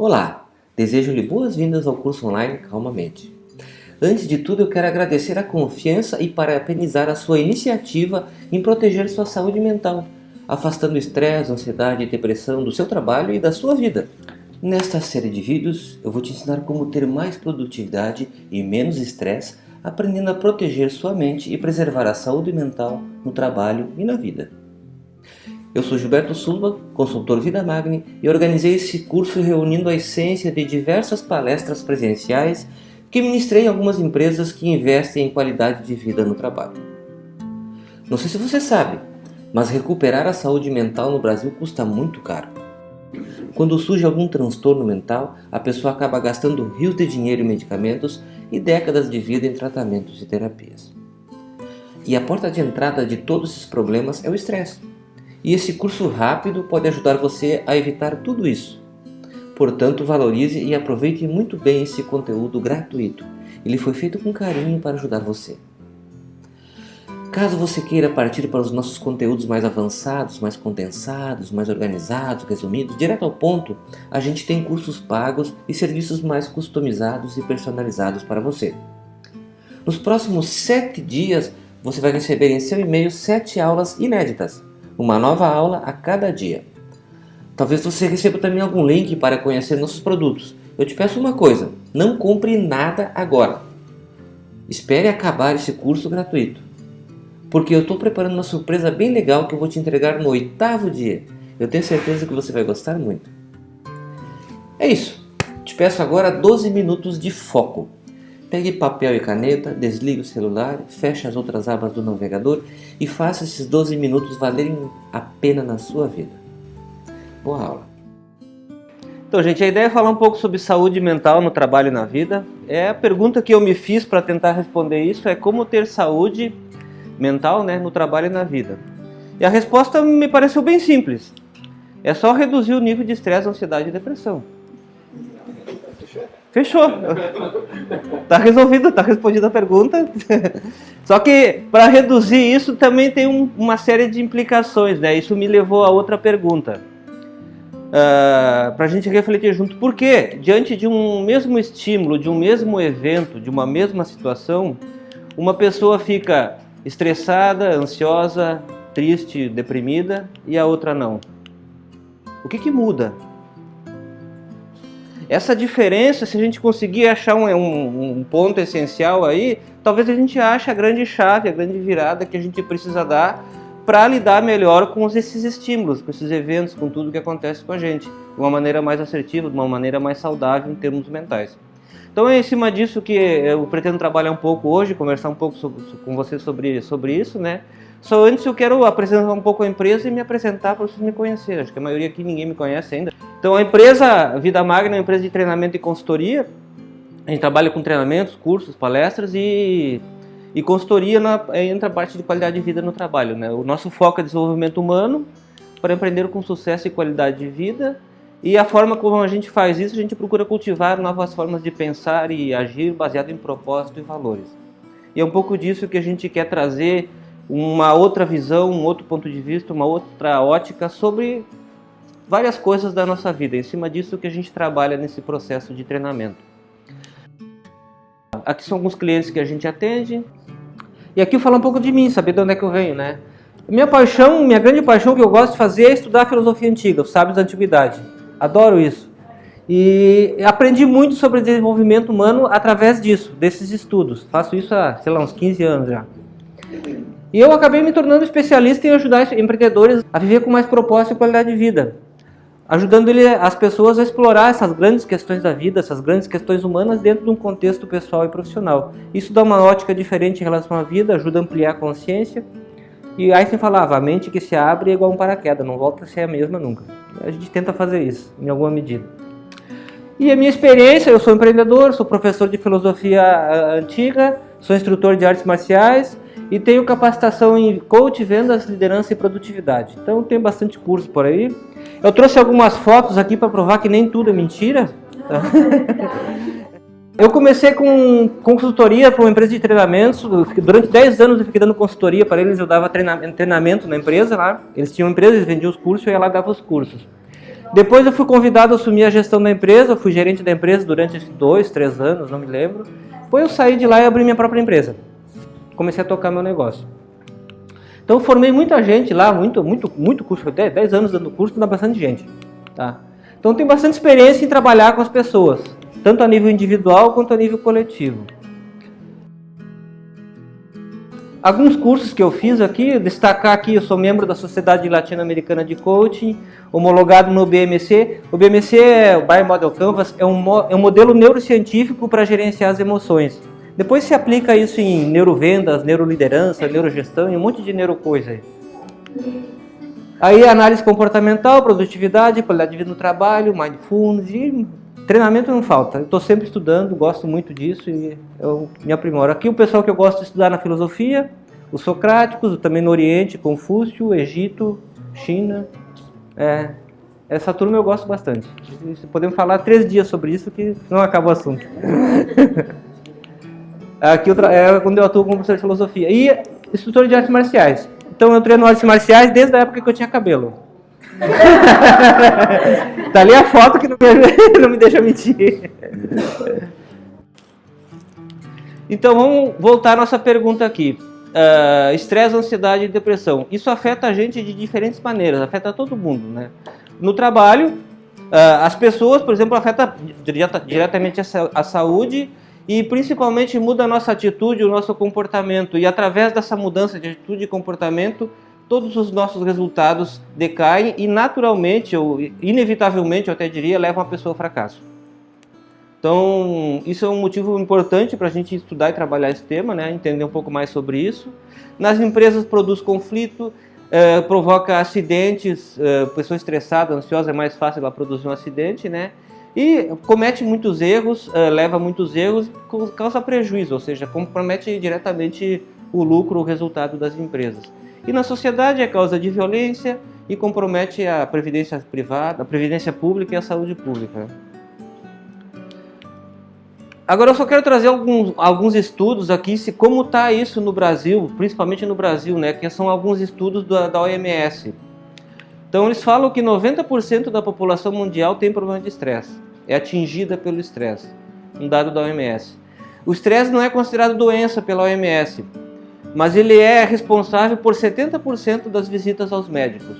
Olá, desejo-lhe boas-vindas ao curso online Calmamente. Antes de tudo, eu quero agradecer a confiança e parabenizar a sua iniciativa em proteger sua saúde mental, afastando estresse, ansiedade e depressão do seu trabalho e da sua vida. Nesta série de vídeos, eu vou te ensinar como ter mais produtividade e menos estresse, aprendendo a proteger sua mente e preservar a saúde mental no trabalho e na vida. Eu sou Gilberto Silva, consultor Vida Magni, e organizei esse curso reunindo a essência de diversas palestras presenciais que ministrei em algumas empresas que investem em qualidade de vida no trabalho. Não sei se você sabe, mas recuperar a saúde mental no Brasil custa muito caro. Quando surge algum transtorno mental, a pessoa acaba gastando rios de dinheiro em medicamentos e décadas de vida em tratamentos e terapias. E a porta de entrada de todos esses problemas é o estresse. E esse curso rápido pode ajudar você a evitar tudo isso. Portanto, valorize e aproveite muito bem esse conteúdo gratuito. Ele foi feito com carinho para ajudar você. Caso você queira partir para os nossos conteúdos mais avançados, mais condensados, mais organizados, resumidos, direto ao ponto, a gente tem cursos pagos e serviços mais customizados e personalizados para você. Nos próximos sete dias, você vai receber em seu e-mail sete aulas inéditas uma nova aula a cada dia. Talvez você receba também algum link para conhecer nossos produtos. Eu te peço uma coisa, não compre nada agora. Espere acabar esse curso gratuito. Porque eu estou preparando uma surpresa bem legal que eu vou te entregar no oitavo dia. Eu tenho certeza que você vai gostar muito. É isso. Te peço agora 12 minutos de foco. Pegue papel e caneta, desligue o celular, feche as outras abas do navegador e faça esses 12 minutos valerem a pena na sua vida. Boa aula! Então, gente, a ideia é falar um pouco sobre saúde mental no trabalho e na vida. É a pergunta que eu me fiz para tentar responder isso é como ter saúde mental né, no trabalho e na vida. E a resposta me pareceu bem simples. É só reduzir o nível de estresse, ansiedade e depressão. Fechou. Tá resolvido, tá respondida a pergunta. Só que para reduzir isso também tem um, uma série de implicações, né? Isso me levou a outra pergunta. Uh, ah, para a gente refletir junto. Por que, diante de um mesmo estímulo, de um mesmo evento, de uma mesma situação, uma pessoa fica estressada, ansiosa, triste, deprimida e a outra não? O que, que muda? Essa diferença, se a gente conseguir achar um, um, um, ponto essencial aí, talvez a gente ache a grande chave, a grande virada que a gente precisa dar para lidar melhor com esses estímulos, com esses eventos, com tudo que acontece com a gente, de uma maneira mais assertiva, de uma maneira mais saudável em termos mentais. Então é em cima disso que eu pretendo trabalhar um pouco hoje, conversar um pouco sobre, com você sobre, sobre isso, né? Só antes eu quero apresentar um pouco a empresa e me apresentar para vocês me conhecerem. Acho que a maioria aqui ninguém me conhece ainda. Então a empresa Vida Magna é uma empresa de treinamento e consultoria. A gente trabalha com treinamentos, cursos, palestras e, e consultoria na, entra a parte de qualidade de vida no trabalho. Né? O nosso foco é desenvolvimento humano para empreender com sucesso e qualidade de vida. E a forma como a gente faz isso, a gente procura cultivar novas formas de pensar e agir baseado em propósito e valores. E é um pouco disso que a gente quer trazer uma outra visão, um outro ponto de vista, uma outra ótica sobre várias coisas da nossa vida. Em cima disso que a gente trabalha nesse processo de treinamento. Aqui são alguns clientes que a gente atende. E aqui eu falo um pouco de mim, saber de onde é que eu venho, né? Minha paixão, minha grande paixão que eu gosto de fazer é estudar filosofia antiga, os sábios da antiguidade. Adoro isso. E aprendi muito sobre desenvolvimento humano através disso, desses estudos. Faço isso há, sei lá, uns 15 anos já. E eu acabei me tornando especialista em ajudar empreendedores a viver com mais propósito e qualidade de vida. Ajudando ele, as pessoas a explorar essas grandes questões da vida, essas grandes questões humanas dentro de um contexto pessoal e profissional. Isso dá uma ótica diferente em relação à vida, ajuda a ampliar a consciência. E Einstein falava, a mente que se abre é igual um paraquedas, não volta a ser a mesma nunca. A gente tenta fazer isso, em alguma medida. E a minha experiência, eu sou empreendedor, sou professor de filosofia ah, antiga, sou instrutor de artes marciais, e tenho capacitação em coach, vendas, liderança e produtividade. Então tem bastante curso por aí. Eu trouxe algumas fotos aqui para provar que nem tudo é mentira. Eu comecei com consultoria para uma empresa de treinamentos. Durante 10 anos eu fiquei dando consultoria para eles. Eu dava treinamento na empresa lá. Eles tinham empresa, eles vendiam os cursos, eu ia lá e dava os cursos. Depois eu fui convidado a assumir a gestão da empresa, fui gerente da empresa durante dois, três anos, não me lembro. Depois eu saí de lá e abri minha própria empresa. Comecei a tocar meu negócio. Então formei muita gente lá, muito, muito, muito curso, 10 anos dando curso, dá bastante gente. Tá? Então tenho bastante experiência em trabalhar com as pessoas, tanto a nível individual quanto a nível coletivo. Alguns cursos que eu fiz aqui, destacar aqui, eu sou membro da Sociedade Latino-Americana de Coaching, homologado no BMC. O BMC, é o Biomodel Canvas, é um, é um modelo neurocientífico para gerenciar as emoções. Depois se aplica isso em neurovendas, neuroliderança, neurogestão e um monte de neurocoisa aí. Aí análise comportamental, produtividade, qualidade de vida no trabalho, mindfulness e treinamento não falta. Estou sempre estudando, gosto muito disso e eu me aprimoro. Aqui o pessoal que eu gosto de estudar na filosofia, os socráticos, também no Oriente, Confúcio, Egito, China. É, essa turma eu gosto bastante. Podemos falar três dias sobre isso que não acaba o assunto. Aqui eu é quando eu atuo como professor de filosofia. E instrutor de artes marciais. Então eu treino artes marciais desde a época que eu tinha cabelo. tá ali a foto que não me, não me deixa mentir. Então vamos voltar à nossa pergunta aqui. Uh, estresse, ansiedade e depressão. Isso afeta a gente de diferentes maneiras, afeta todo mundo. Né? No trabalho, uh, as pessoas, por exemplo, afeta diretamente a saúde e principalmente muda a nossa atitude, o nosso comportamento. E através dessa mudança de atitude e comportamento, todos os nossos resultados decaem e naturalmente, ou inevitavelmente, eu até diria, levam a pessoa ao fracasso. Então, isso é um motivo importante para a gente estudar e trabalhar esse tema, né? entender um pouco mais sobre isso. Nas empresas produz conflito, eh, provoca acidentes, eh, pessoa estressada, ansiosa, é mais fácil ela produzir um acidente, né? E comete muitos erros, eh, leva muitos erros, causa prejuízo, ou seja, compromete diretamente o lucro, o resultado das empresas. E na sociedade é causa de violência e compromete a previdência privada, a previdência pública e a saúde pública. Agora eu só quero trazer alguns, alguns estudos aqui, se como está isso no Brasil, principalmente no Brasil, né, que são alguns estudos da, da OMS. Então eles falam que 90% da população mundial tem problema de estresse, é atingida pelo estresse, um dado da OMS. O estresse não é considerado doença pela OMS, mas ele é responsável por 70% das visitas aos médicos.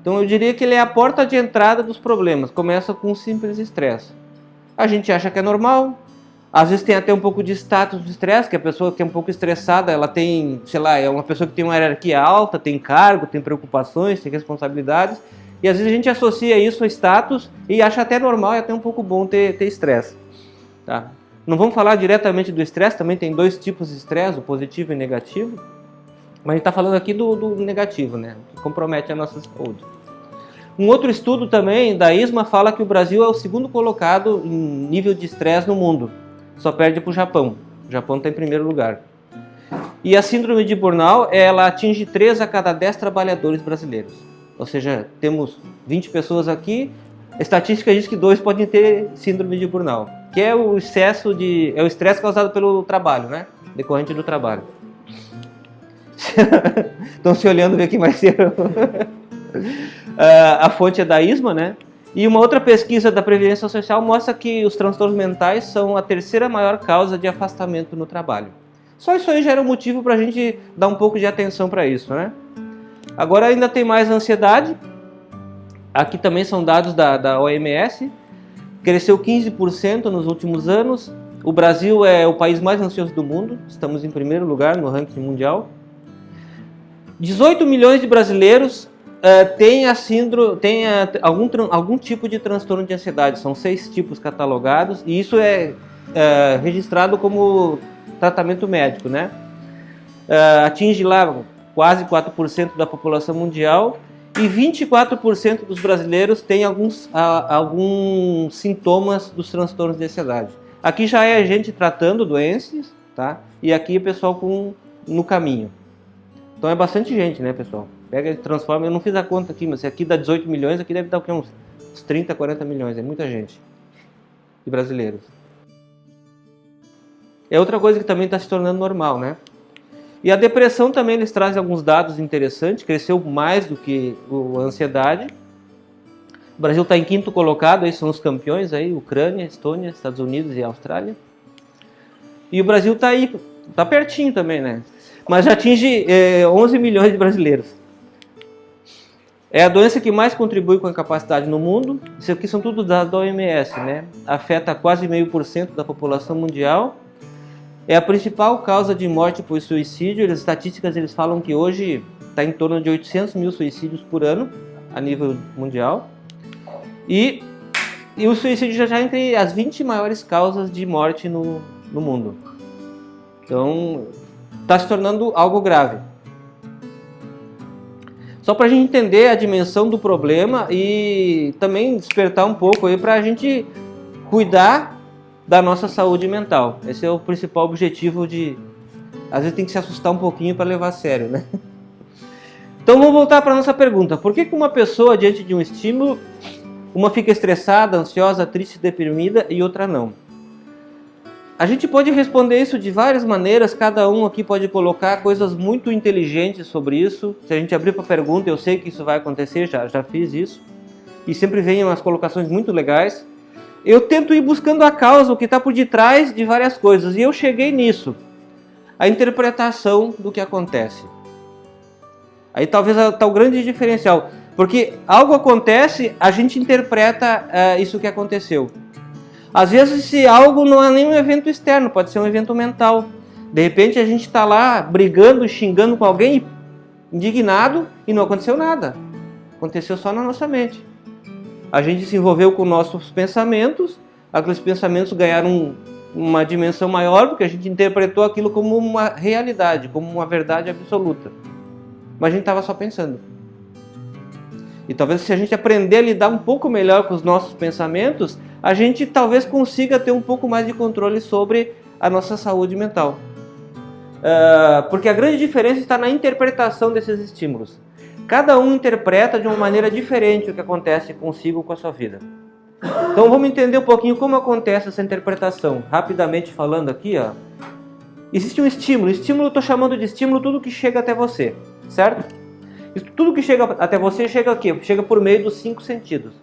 Então eu diria que ele é a porta de entrada dos problemas, começa com um simples estresse. A gente acha que é normal, às vezes tem até um pouco de status de estresse, que a pessoa que é um pouco estressada, ela tem, sei lá, é uma pessoa que tem uma hierarquia alta, tem cargo, tem preocupações, tem responsabilidades, e às vezes a gente associa isso a status e acha até normal e até um pouco bom ter estresse. Tá? Não vamos falar diretamente do estresse, também tem dois tipos de estresse, o positivo e o negativo. Mas a gente está falando aqui do, do, negativo, né? que compromete a nossa saúde. Um outro estudo também da ISMA fala que o Brasil é o segundo colocado em nível de estresse no mundo. Só perde para o Japão. O Japão está em primeiro lugar. E a síndrome de burnout, ela atinge 3 a cada 10 trabalhadores brasileiros. Ou seja, temos 20 pessoas aqui, a estatística diz que dois podem ter síndrome de burnout, que é o excesso de é o estresse causado pelo trabalho, né? Decorrente do trabalho. Estão se olhando ver quem vai ser. a fonte é da ISMA, né? E uma outra pesquisa da Previdência Social mostra que os transtornos mentais são a terceira maior causa de afastamento no trabalho. Só isso aí já era um motivo para a gente dar um pouco de atenção para isso, né? Agora ainda tem mais ansiedade, Aqui também são dados da, da OMS. Cresceu 15% nos últimos anos. O Brasil é o país mais ansioso do mundo. Estamos em primeiro lugar no ranking mundial. 18 milhões de brasileiros uh, têm, a síndrome, têm a, algum, algum tipo de transtorno de ansiedade. São seis tipos catalogados. E isso é uh, registrado como tratamento médico. Né? Uh, atinge lá quase 4% da população mundial e 24% dos brasileiros têm alguns, alguns sintomas dos transtornos de ansiedade. Aqui já é a gente tratando doenças, tá? E aqui o pessoal com, no caminho. Então é bastante gente, né, pessoal? Pega e transforma. Eu não fiz a conta aqui, mas se aqui dá 18 milhões, aqui deve dar o quê? Uns, uns 30, 40 milhões. É muita gente. De brasileiros. É outra coisa que também está se tornando normal, né? E a depressão também eles trazem alguns dados interessantes, cresceu mais do que a ansiedade. O Brasil está em quinto colocado, aí são os campeões aí, Ucrânia, Estônia, Estados Unidos e Austrália. E o Brasil está aí, está pertinho também, né? Mas já atinge é, 11 milhões de brasileiros. É a doença que mais contribui com a incapacidade no mundo. Isso aqui são tudo dados da OMS, né? Afeta quase meio por cento da população mundial. É a principal causa de morte por suicídio. As estatísticas eles falam que hoje está em torno de 800 mil suicídios por ano a nível mundial. E, e o suicídio já está entre as 20 maiores causas de morte no, no mundo. Então, está se tornando algo grave. Só para a gente entender a dimensão do problema e também despertar um pouco aí para a gente cuidar da nossa saúde mental. Esse é o principal objetivo de... Às vezes tem que se assustar um pouquinho para levar a sério, né? Então vamos voltar para nossa pergunta. Por que, que uma pessoa, diante de um estímulo, uma fica estressada, ansiosa, triste, deprimida e outra não? A gente pode responder isso de várias maneiras, cada um aqui pode colocar coisas muito inteligentes sobre isso. Se a gente abrir para pergunta, eu sei que isso vai acontecer, já, já fiz isso. E sempre vem umas colocações muito legais. Eu tento ir buscando a causa, o que está por detrás de várias coisas, e eu cheguei nisso. A interpretação do que acontece. Aí talvez está o grande diferencial. Porque algo acontece, a gente interpreta uh, isso que aconteceu. Às vezes se algo não é nem um evento externo, pode ser um evento mental. De repente a gente está lá brigando, xingando com alguém, indignado, e não aconteceu nada. Aconteceu só na nossa mente. A gente se envolveu com nossos pensamentos, aqueles pensamentos ganharam uma dimensão maior, porque a gente interpretou aquilo como uma realidade, como uma verdade absoluta mas a gente estava só pensando. E talvez se a gente aprender a lidar um pouco melhor com os nossos pensamentos, a gente talvez consiga ter um pouco mais de controle sobre a nossa saúde mental. Uh, porque a grande diferença está na interpretação desses estímulos. Cada um interpreta de uma maneira diferente o que acontece consigo com a sua vida. Então vamos entender um pouquinho como acontece essa interpretação. Rapidamente falando aqui, ó, existe um estímulo. Estímulo estou chamando de estímulo tudo que chega até você certo? Isso, tudo que chega até você chega aqui, chega por meio dos cinco sentidos.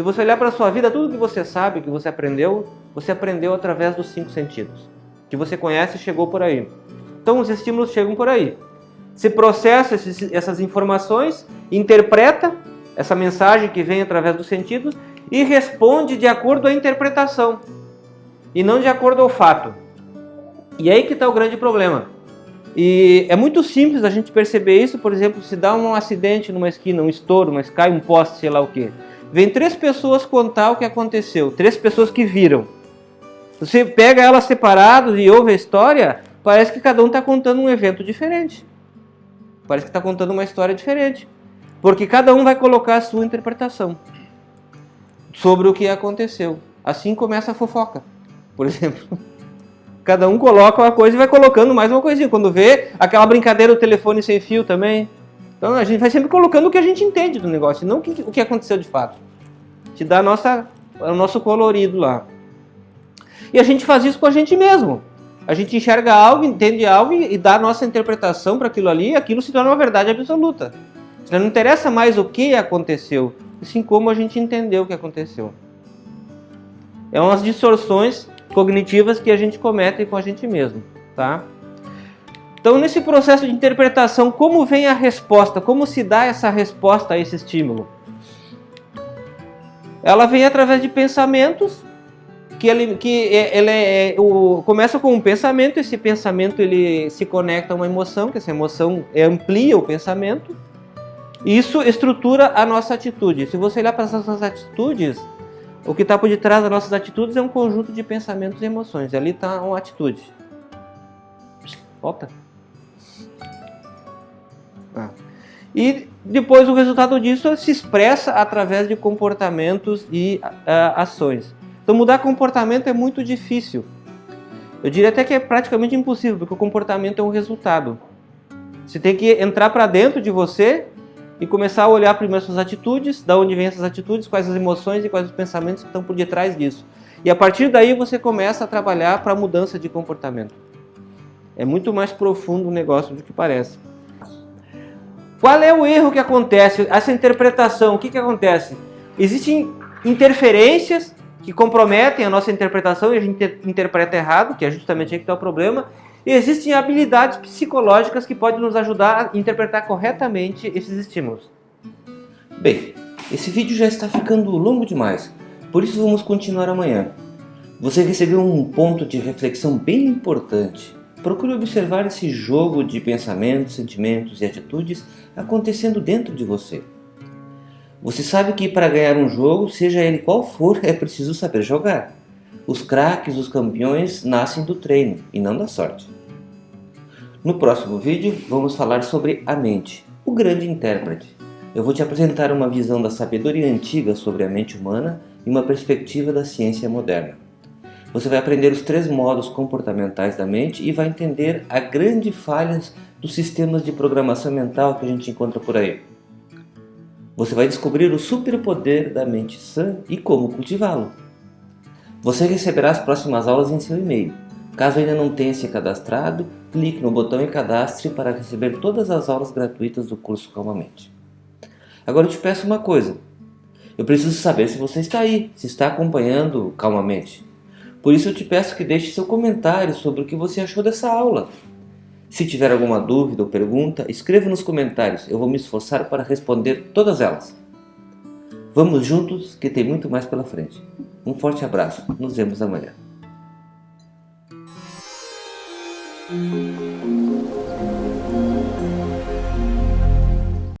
Se você olhar para a sua vida, tudo que você sabe, que você aprendeu, você aprendeu através dos cinco sentidos. Que você conhece chegou por aí. Então os estímulos chegam por aí. Se processa esses, essas informações, interpreta essa mensagem que vem através dos sentidos e responde de acordo à interpretação e não de acordo ao fato. E aí que está o grande problema. E é muito simples a gente perceber isso, por exemplo, se dá um acidente numa esquina, um estouro, mas cai um poste, sei lá o que. Vem três pessoas contar o que aconteceu, três pessoas que viram. Você pega elas separadas e ouve a história, parece que cada um está contando um evento diferente. Parece que está contando uma história diferente. Porque cada um vai colocar a sua interpretação sobre o que aconteceu. Assim começa a fofoca, por exemplo. Cada um coloca uma coisa e vai colocando mais uma coisinha. Quando vê aquela brincadeira do telefone sem fio também. Então a gente vai sempre colocando o que a gente entende do negócio, não o que, aconteceu de fato. Te dá nossa, o nosso colorido lá. E a gente faz isso com a gente mesmo. A gente enxerga algo, entende algo e dá a nossa interpretação para aquilo ali e aquilo se torna uma verdade absoluta. Não interessa mais o que aconteceu, assim como a gente entendeu o que aconteceu. É umas distorções cognitivas que a gente comete com a gente mesmo, tá? Então, nesse processo de interpretação, como vem a resposta? Como se dá essa resposta a esse estímulo? Ela vem através de pensamentos, que ele, que ele é, o, começa com um pensamento, esse pensamento ele se conecta a uma emoção, que essa emoção amplia o pensamento, isso estrutura a nossa atitude. Se você olhar para essas atitudes, o que está por detrás das nossas atitudes é um conjunto de pensamentos e emoções. Ali está uma atitude. Volta. Ah. E depois o resultado disso se expressa através de comportamentos e uh, ações. Então mudar comportamento é muito difícil. Eu diria até que é praticamente impossível, porque o comportamento é um resultado. Você tem que entrar para dentro de você e começar a olhar primeiro suas atitudes, da onde vêm essas atitudes, quais as emoções e quais os pensamentos que estão por detrás disso. E a partir daí você começa a trabalhar para a mudança de comportamento. É muito mais profundo o negócio do que parece. Qual é o erro que acontece? Essa interpretação, o que, que acontece? existem interferências que comprometem a nossa interpretação e a gente interpreta errado, que é justamente aí que está o problema. E existem habilidades psicológicas que podem nos ajudar a interpretar corretamente esses estímulos. Bem, esse vídeo já está ficando longo demais, por isso vamos continuar amanhã. Você recebeu um ponto de reflexão bem importante. Procure observar esse jogo de pensamentos, sentimentos e atitudes acontecendo dentro de você. Você sabe que para ganhar um jogo, seja ele qual for, é preciso saber jogar. Os craques, os campeões, nascem do treino e não da sorte. No próximo vídeo, vamos falar sobre a mente, o grande intérprete. Eu vou te apresentar uma visão da sabedoria antiga sobre a mente humana e uma perspectiva da ciência moderna. Você vai aprender os três modos comportamentais da mente e vai entender a grande falhas dos sistemas de programação mental que a gente encontra por aí. Você vai descobrir o superpoder da mente sã e como cultivá-lo. Você receberá as próximas aulas em seu e-mail. Caso ainda não tenha se cadastrado, clique no botão e cadastre para receber todas as aulas gratuitas do curso Calmamente. Agora eu te peço uma coisa. Eu preciso saber se você está aí, se está acompanhando calmamente. Por isso eu te peço que deixe seu comentário sobre o que você achou dessa aula. Se tiver alguma dúvida ou pergunta, escreva nos comentários, eu vou me esforçar para responder todas elas. Vamos juntos que tem muito mais pela frente. Um forte abraço, nos vemos amanhã.